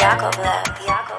Yakovlev.